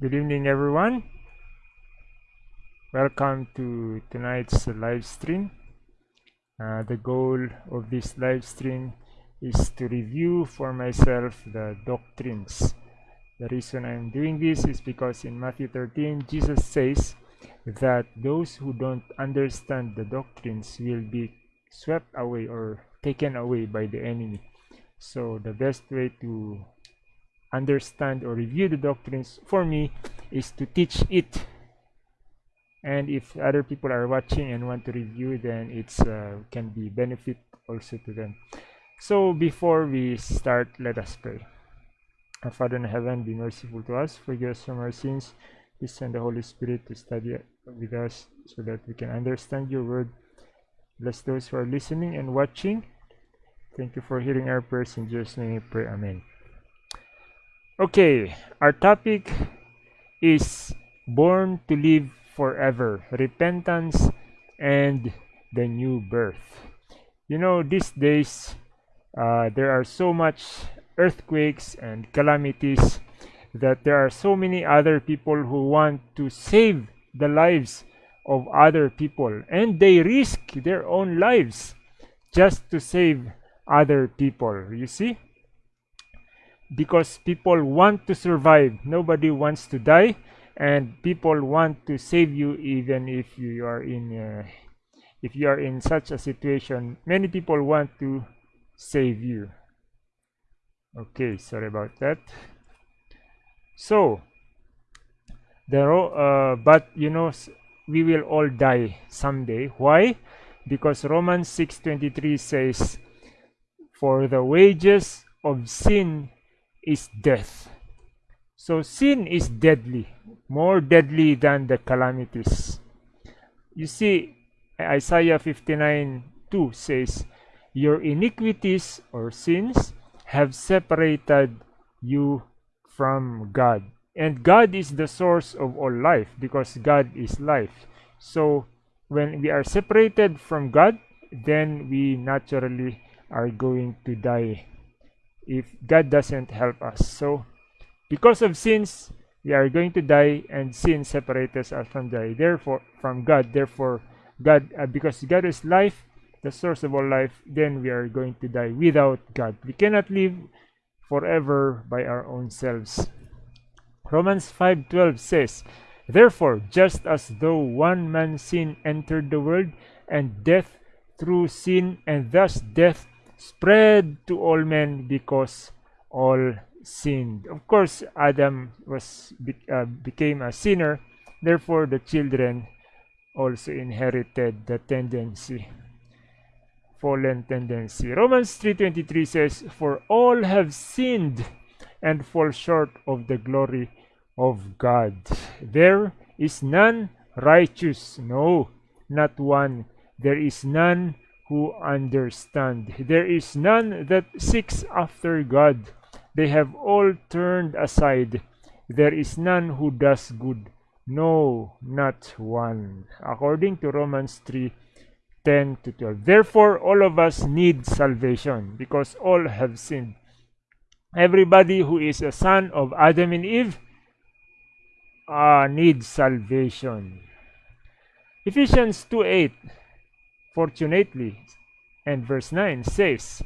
Good evening, everyone. Welcome to tonight's live stream. Uh, the goal of this live stream is to review for myself the doctrines. The reason I'm doing this is because in Matthew 13, Jesus says that those who don't understand the doctrines will be swept away or taken away by the enemy. So the best way to understand or review the doctrines for me is to teach it. And if other people are watching and want to review then it's uh, can be benefit also to them. So before we start let us pray. Our father in heaven be merciful to us forgive us from our sins. Please send the holy spirit to study with us so that we can understand your word. Bless those who are listening and watching. Thank you for hearing our prayers. In jesus name we pray. Amen Okay, our topic is born to live forever, repentance and the new birth. You know, these days uh, there are so much earthquakes and calamities that there are so many other people who want to save the lives of other people and they risk their own lives just to save other people. You see? Because people want to survive. Nobody wants to die and people want to save you even if you are in uh, if you are in such a situation. Many people want to save you. Okay sorry about that. So there uh, but you know we will all die someday. Why? Because romans 6:23 says for the wages of sin is death. So sin is deadly, more deadly than the calamities. You see, Isaiah 59 2 says, Your iniquities or sins have separated you from God. And God is the source of all life because God is life. So when we are separated from God, then we naturally are going to die if God doesn't help us. So, because of sins, we are going to die, and sin separates us from die. Therefore, from God. Therefore, God, uh, because God is life, the source of all life, then we are going to die without God. We cannot live forever by our own selves. Romans 5:12 says, Therefore, just as though one man's sin entered the world, and death through sin, and thus death spread to all men because all sinned. Of course, Adam was uh, became a sinner, therefore the children also inherited the tendency fallen tendency. Romans 3:23 says, "For all have sinned and fall short of the glory of God. There is none righteous, no, not one. There is none who understand. There is none that seeks after God. They have all turned aside. There is none who does good. No, not one. According to Romans 3 10 to 12. Therefore, all of us need salvation because all have sinned. Everybody who is a son of Adam and Eve uh, needs salvation. Ephesians 2 8 fortunately. And verse 9 says,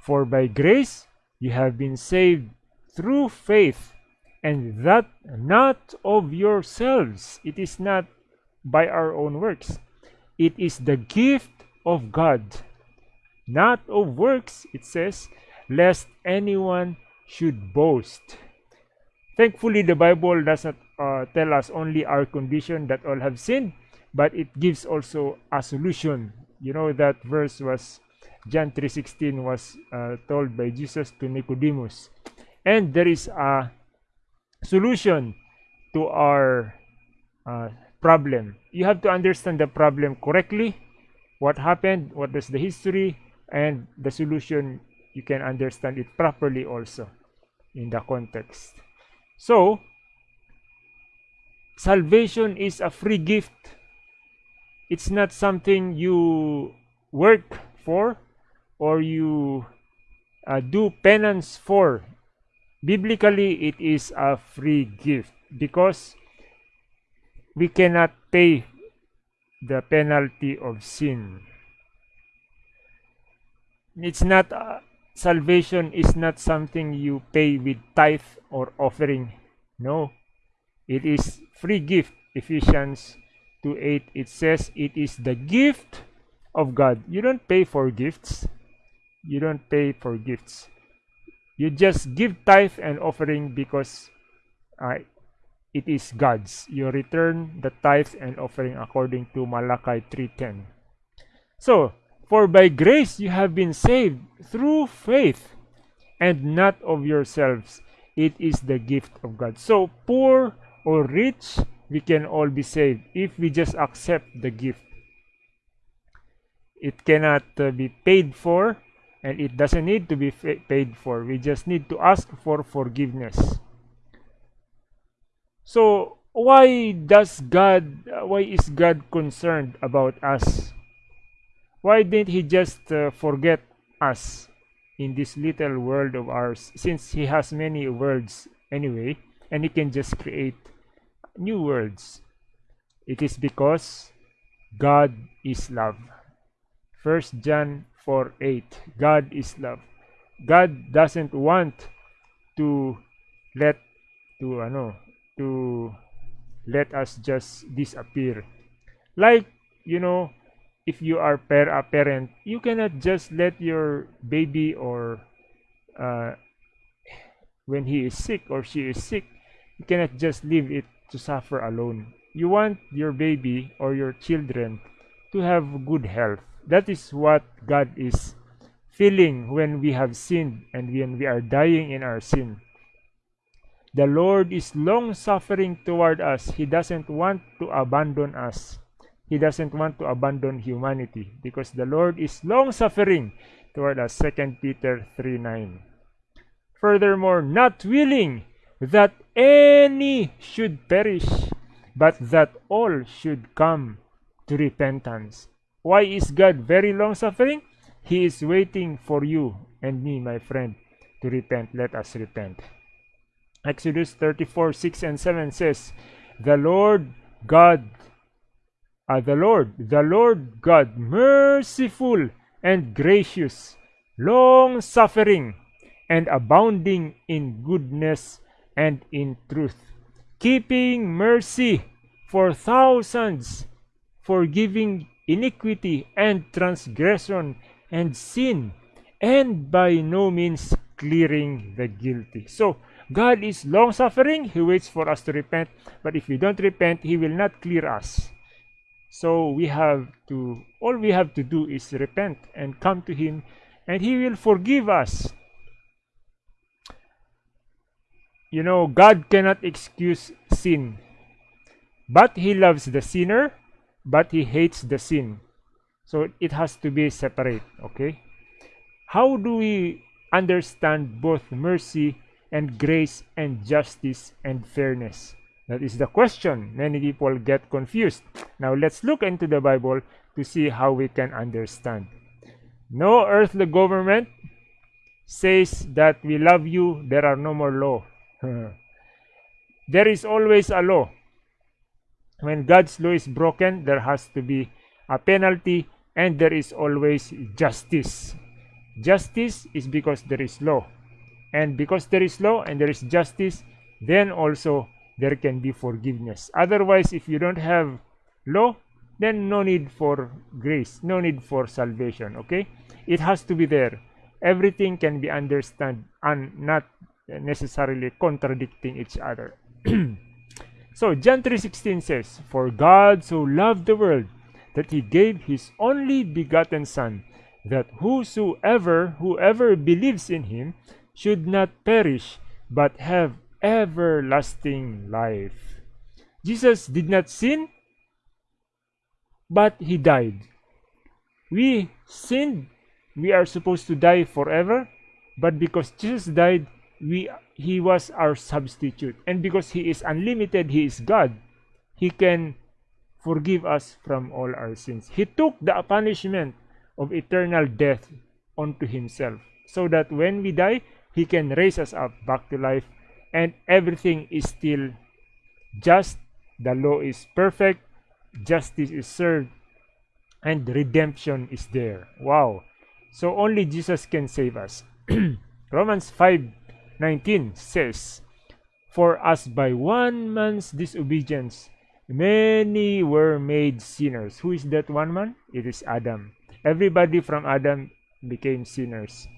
For by grace you have been saved through faith, and that not of yourselves. It is not by our own works. It is the gift of God, not of works, it says, lest anyone should boast. Thankfully, the Bible does not uh, tell us only our condition that all have sinned, but it gives also a solution you know that verse was John 3:16 was uh, told by Jesus to Nicodemus. And there is a solution to our uh, problem. You have to understand the problem correctly. What happened, what is the history, and the solution, you can understand it properly also in the context. So, salvation is a free gift it's not something you work for or you uh, do penance for. Biblically, it is a free gift. because we cannot pay the penalty of sin. It's not uh, salvation is not something you pay with tithe or offering. No, it is free gift. Ephesians 2 8 it says it is the gift of God. You don't pay for gifts. You don't pay for gifts. You just give tithe and offering because uh, it is God's. You return the tithe and offering according to Malachi 3.10. So, for by grace you have been saved through faith, and not of yourselves. It is the gift of God. So, poor or rich, we can all be saved if we just accept the gift. It cannot uh, be paid for and it doesn't need to be paid for. We just need to ask for forgiveness. So why does God, why is God concerned about us? Why didn't he just uh, forget us in this little world of ours since he has many worlds anyway and he can just create new words. It is because God is love. First John 4 8 God is love. God doesn't want to let to ano to let us just disappear. Like, you know, if you are per a parent, you cannot just let your baby or uh, when he is sick or she is sick, you cannot just leave it to suffer alone. You want your baby or your children to have good health. That is what God is feeling when we have sinned and when we are dying in our sin. The Lord is long suffering toward us. He doesn't want to abandon us. He doesn't want to abandon humanity because the Lord is long suffering toward us. 2 Peter 3 9. Furthermore, not willing that any should perish, but that all should come to repentance. Why is God very long suffering? He is waiting for you and me, my friend, to repent. Let us repent. Exodus 34 6 and 7 says, The Lord God, uh, the Lord, the Lord God, merciful and gracious, long suffering, and abounding in goodness and in truth, keeping mercy for thousands, forgiving iniquity and transgression and sin, and by no means clearing the guilty. So, God is long suffering. He waits for us to repent. But if we don't repent, He will not clear us. So we have to, all we have to do is repent and come to Him, and He will forgive us. You know, God cannot excuse sin, but He loves the sinner, but He hates the sin. So it has to be separate, okay? How do we understand both mercy and grace and justice and fairness? That is the question. Many people get confused. Now let's look into the Bible to see how we can understand. No earthly government says that we love you, there are no more law. Hmm. there is always a law. When God's law is broken, there has to be a penalty and there is always justice. Justice is because there is law. And because there is law and there is justice then also there can be forgiveness. Otherwise if you don't have law then no need for grace no need for salvation okay? It has to be there. Everything can be understood and not Uh, necessarily contradicting each other so john 3.16 says for god so loved the world that he gave his only begotten son that whosoever whoever believes in him should not perish, but have everlasting life. Jesus did not sin, but he died. We sinned, we are supposed to die forever, but because Jesus died, we he was our substitute. And because he is unlimited, he is God, he can forgive us from all our sins. He took the punishment of eternal death onto himself so that when we die, he can raise us up back to life and everything is still just, the law is perfect, justice is served, and redemption is there. Wow. So only Jesus can save us. Romans 5:19 says, For as by one man's disobedience many were made sinners. Who is that one man? It is Adam. Everybody from Adam became sinners.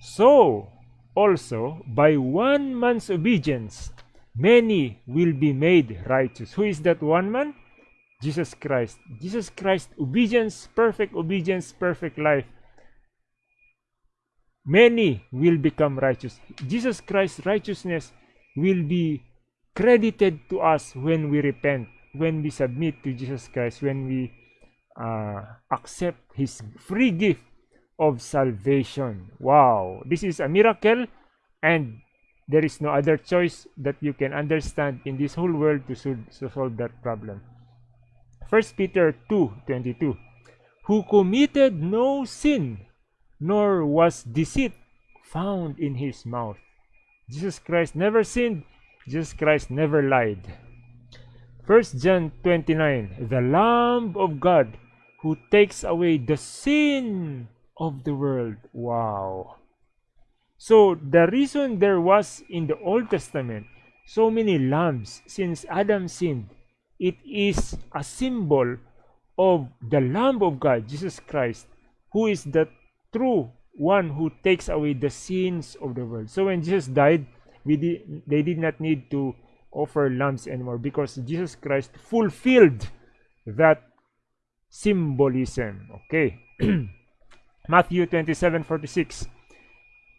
So also by one man's obedience many will be made righteous. Who is that one man? Jesus Christ. Jesus Christ, obedience, perfect obedience, perfect life. Many will become righteous. Jesus Christ's righteousness will be credited to us when we repent, when we submit to Jesus Christ, when we uh, accept His free gift of salvation. Wow, this is a miracle, and there is no other choice that you can understand in this whole world to, to solve that problem. 1 Peter 2:22 Who committed no sin, nor was deceit found in his mouth. Jesus Christ never sinned, Jesus Christ never lied. 1 John 29 The Lamb of God who takes away the sin of the world. Wow. So the reason there was in the Old Testament so many lambs since Adam sinned it is a symbol of the Lamb of God, Jesus Christ, who is the true one who takes away the sins of the world. So when Jesus died, we they did not need to offer lambs anymore because Jesus Christ fulfilled that symbolism. Okay. Matthew 27 46.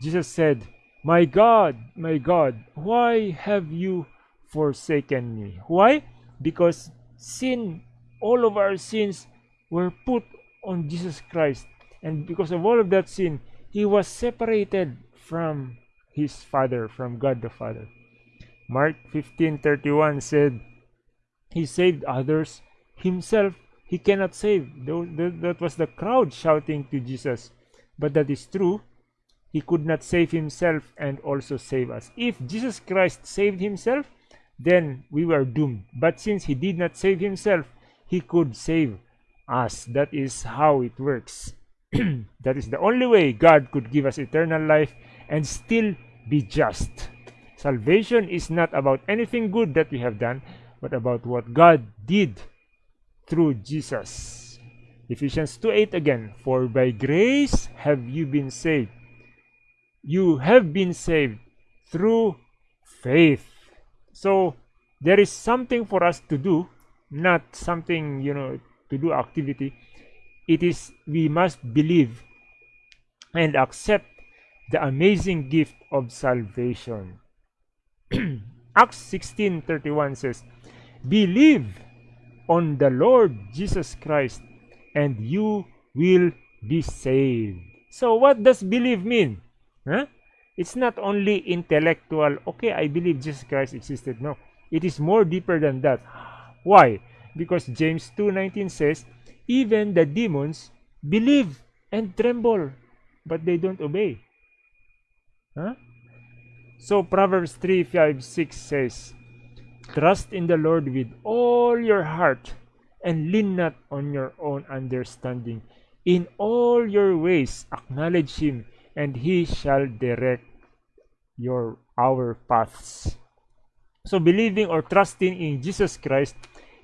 Jesus said, My God, my God, why have you forsaken me? Why? because sin, all of our sins were put on Jesus Christ. And because of all of that sin, he was separated from his Father, from God the Father. Mark 15:31 said, He saved others, himself he cannot save. That was the crowd shouting to Jesus. But that is true. He could not save himself and also save us. If Jesus Christ saved himself, then we were doomed. But since he did not save himself, he could save us. That is how it works. that is the only way God could give us eternal life and still be just. Salvation is not about anything good that we have done, but about what God did through Jesus. Ephesians 2 8 again, For by grace have you been saved. You have been saved through faith. So there is something for us to do, not something, you know, to do activity. It is we must believe and accept the amazing gift of salvation. Acts 16:31 says, "Believe on the Lord Jesus Christ and you will be saved." So what does believe mean? Huh? It's not only intellectual, okay, I believe Jesus Christ existed. No, it is more deeper than that. Why? Because James 2.19 says, even the demons believe and tremble, but they don't obey. Huh? So Proverbs 3, 5, 6 says, Trust in the Lord with all your heart and lean not on your own understanding. In all your ways acknowledge him and he shall direct your our paths. So believing or trusting in Jesus Christ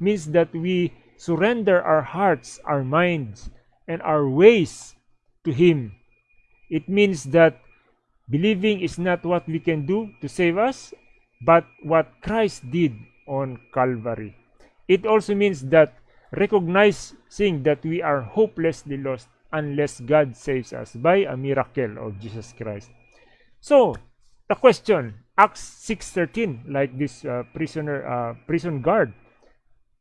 means that we surrender our hearts, our minds, and our ways to Him. It means that believing is not what we can do to save us, but what Christ did on Calvary. It also means that recognizing that we are hopelessly lost unless God saves us by a miracle of Jesus Christ. So, the question, Acts 6.13, like this uh, prisoner, uh, prison guard,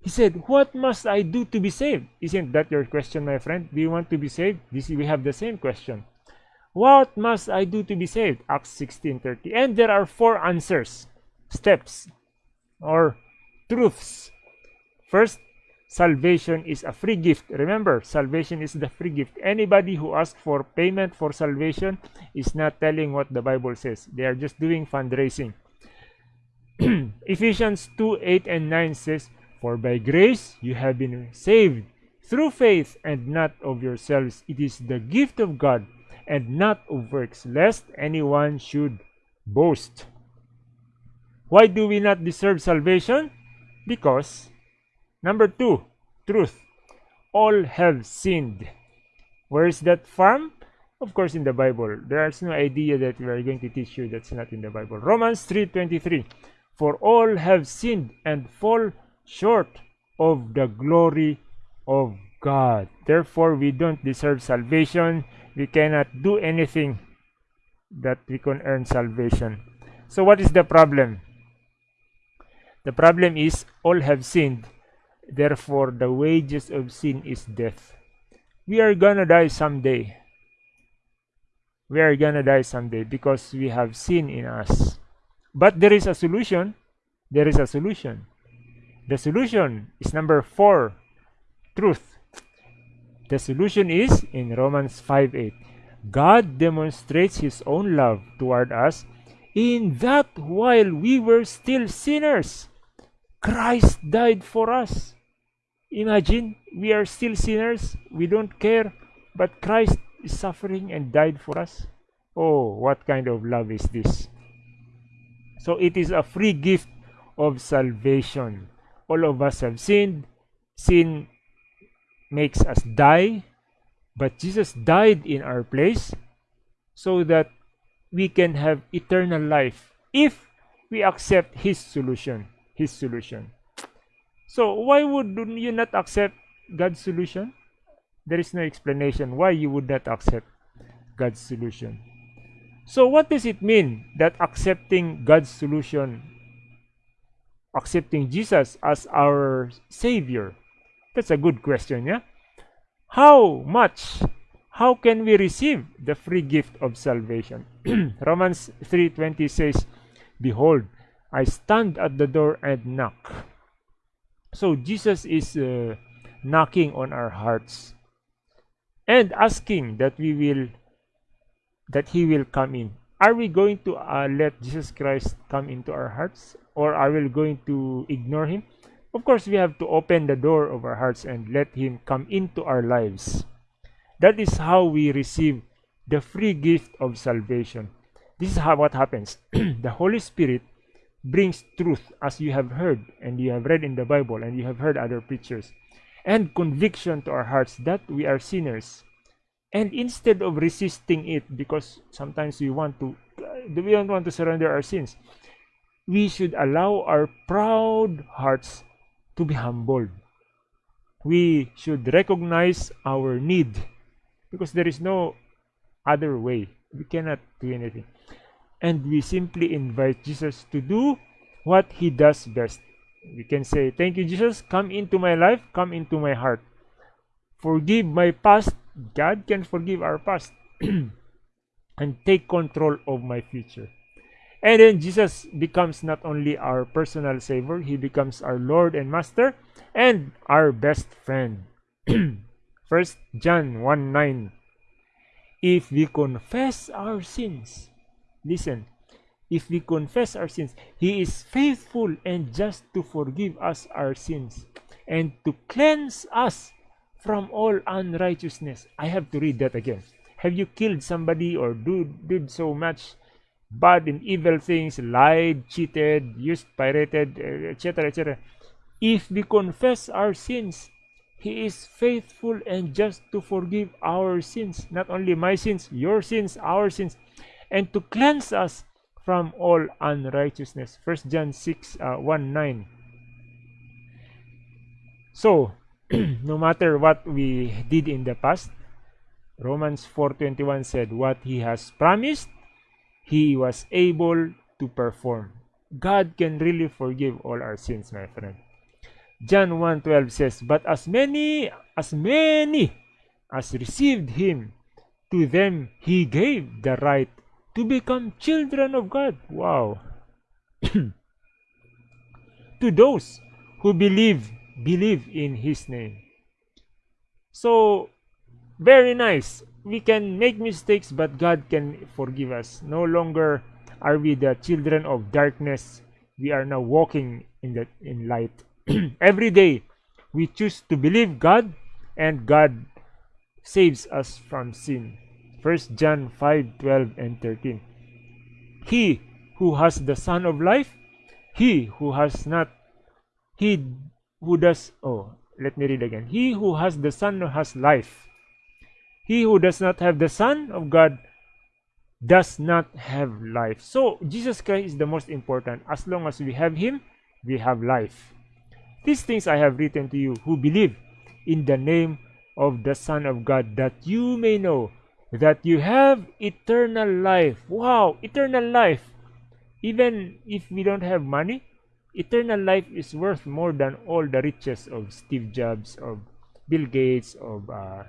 he said, what must I do to be saved? Isn't that your question, my friend? Do you want to be saved? This, we have the same question. What must I do to be saved? Acts 16.30. And there are four answers, steps, or truths. First, salvation is a free gift. Remember, salvation is the free gift. Anybody who asks for payment for salvation is not telling what the Bible says. They are just doing fundraising. Ephesians 2 8 and 9 says, For by grace you have been saved through faith, and not of yourselves. It is the gift of God, and not of works, lest anyone should boast. Why do we not deserve salvation? Because, number two, truth. All have sinned. Where is that from? Of course, in the Bible. There's no idea that we are going to teach you that's not in the Bible. Romans 3.23 For all have sinned and fall short of the glory of God. Therefore, we don't deserve salvation. We cannot do anything that we can earn salvation. So what is the problem? The problem is all have sinned. Therefore, the wages of sin is death. We are gonna die someday. We are gonna die someday because we have sin in us. But there is a solution. There is a solution. The solution is number four truth. The solution is in Romans 5:8. God demonstrates his own love toward us in that while we were still sinners, Christ died for us. Imagine we are still sinners, we don't care, but Christ is suffering and died for us. Oh, what kind of love is this? So it is a free gift of salvation. All of us have sinned. Sin makes us die, but Jesus died in our place so that we can have eternal life if we accept his solution his solution. So why would you not accept god's solution? There is no explanation why you would not accept god's solution. So what does it mean that accepting god's solution accepting jesus as our savior? That's a good question yeah? How much how can we receive the free gift of salvation? Romans 3:20 says behold i stand at the door and knock. So jesus is uh, knocking on our hearts and asking that we will that he will come in. Are we going to uh, let jesus christ come into our hearts or are we going to ignore him of course, we have to open the door of our hearts and let Him come into our lives. That is how we receive the free gift of salvation. This is how what happens. the Holy Spirit brings truth as you have heard and you have read in the Bible and you have heard other preachers and conviction to our hearts that we are sinners. And instead of resisting it because sometimes we want to we don't want to surrender our sins, we should allow our proud hearts to be humbled. We should recognize our need because there is no other way. We cannot do anything. And we simply invite Jesus to do what he does best. We can say, Thank you, Jesus. Come into my life, come into my heart. Forgive my past. God can forgive our past. and take control of my future. And then Jesus becomes not only our personal Savior, He becomes our Lord and Master and our best friend. First John 1 9. If we confess our sins, listen, if we confess our sins, He is faithful and just to forgive us our sins and to cleanse us from all unrighteousness. I have to read that again. Have you killed somebody or do, did so much bad and evil things, lied, cheated, used, pirated, etc., etc. If we confess our sins, He is faithful and just to forgive our sins, not only my sins, your sins, our sins, and to cleanse us from all unrighteousness. 1 John 6 uh, 1 9. So, no matter what we did in the past, Romans 4:21 said, What He has promised, he was able to perform. God can really forgive all our sins, my friend. John 1:12 says, "But as many as many as received him, to them he gave the right to become children of God." Wow. to those who believe believe in his name. So very nice. We can make mistakes, but God can forgive us. No longer are we the children of darkness. we are now walking in in light. Every day we choose to believe god and god saves us from sin. First john 5 12 and 13 he who has the son of life he who has not he who does oh let me read again. He who has the son has life he who does not have the son of god does not have life. So jesus christ is the most important. As long as we have him we have life. These things i have written to you who believe in the name of the son of god that you may know that you have eternal life. Wow eternal life. Even if we don't have money eternal life is worth more than all the riches of Steve Jobs, of Bill Gates, of uh,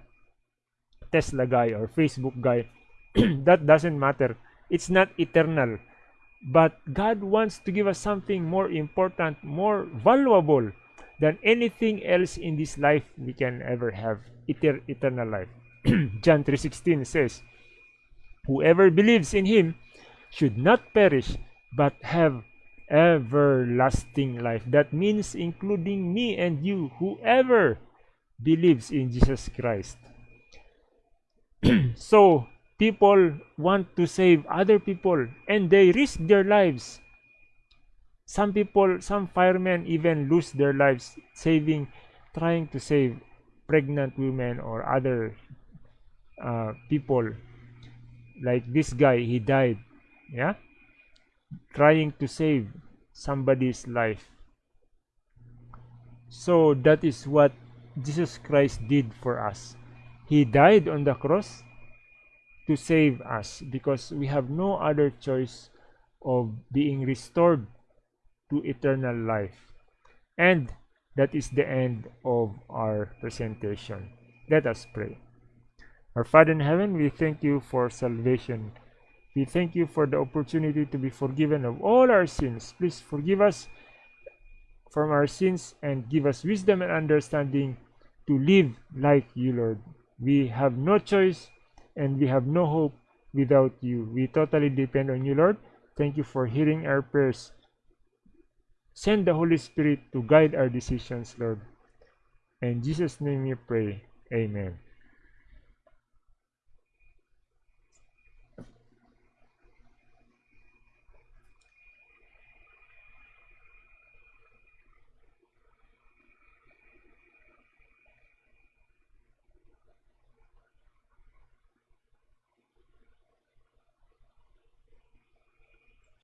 Tesla guy or Facebook guy. that doesn't matter. It's not eternal. But God wants to give us something more important, more valuable than anything else in this life we can ever have. Eter eternal life. John 3.16 says, Whoever believes in him should not perish, but have everlasting life. That means including me and you, whoever believes in Jesus Christ. so, people want to save other people and they risk their lives. Some people, some firemen even lose their lives saving, trying to save pregnant women or other uh, people. Like this guy, he died. Yeah? trying to save somebody's life. So that is what Jesus Christ did for us. He died on the cross to save us because we have no other choice of being restored to eternal life. And that is the end of our presentation. Let us pray. Our Father in heaven, we thank you for salvation we thank you for the opportunity to be forgiven of all our sins. Please forgive us from our sins and give us wisdom and understanding to live like you, Lord. We have no choice and we have no hope without you. We totally depend on you, Lord. Thank you for hearing our prayers. Send the Holy Spirit to guide our decisions, Lord. In Jesus' name we pray. Amen.